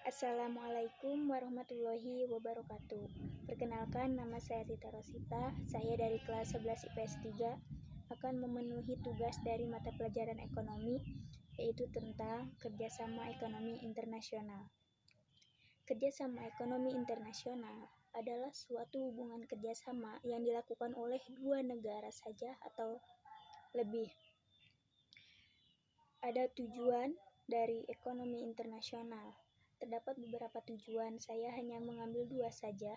Assalamualaikum warahmatullahi wabarakatuh. Perkenalkan nama saya Tita Rosita. Saya dari kelas 11 IPS 3 akan memenuhi tugas dari mata pelajaran ekonomi yaitu tentang kerjasama ekonomi internasional. Kerjasama ekonomi internasional adalah suatu hubungan kerjasama yang dilakukan oleh dua negara saja atau lebih. Ada tujuan dari ekonomi internasional Terdapat beberapa tujuan, saya hanya mengambil dua saja.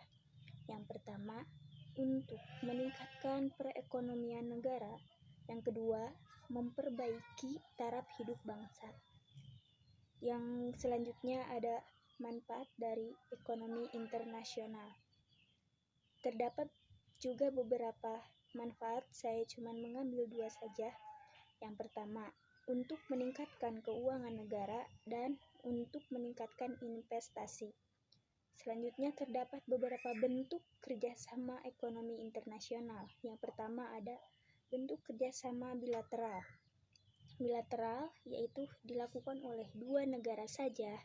Yang pertama, untuk meningkatkan perekonomian negara. Yang kedua, memperbaiki taraf hidup bangsa. Yang selanjutnya ada manfaat dari ekonomi internasional. Terdapat juga beberapa manfaat, saya cuma mengambil dua saja. Yang pertama, untuk meningkatkan keuangan negara dan untuk meningkatkan investasi. Selanjutnya terdapat beberapa bentuk kerjasama ekonomi internasional. Yang pertama ada bentuk kerjasama bilateral. Bilateral yaitu dilakukan oleh dua negara saja.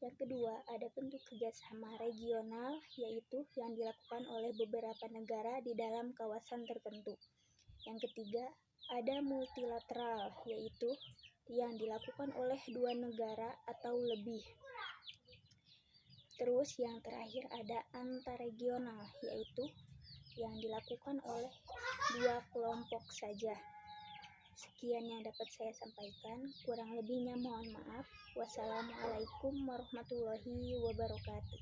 Yang kedua ada bentuk kerjasama regional yaitu yang dilakukan oleh beberapa negara di dalam kawasan tertentu. Yang ketiga ada multilateral yaitu yang dilakukan oleh dua negara atau lebih. Terus yang terakhir ada antarregional yaitu yang dilakukan oleh dua kelompok saja. Sekian yang dapat saya sampaikan, kurang lebihnya mohon maaf. Wassalamualaikum warahmatullahi wabarakatuh.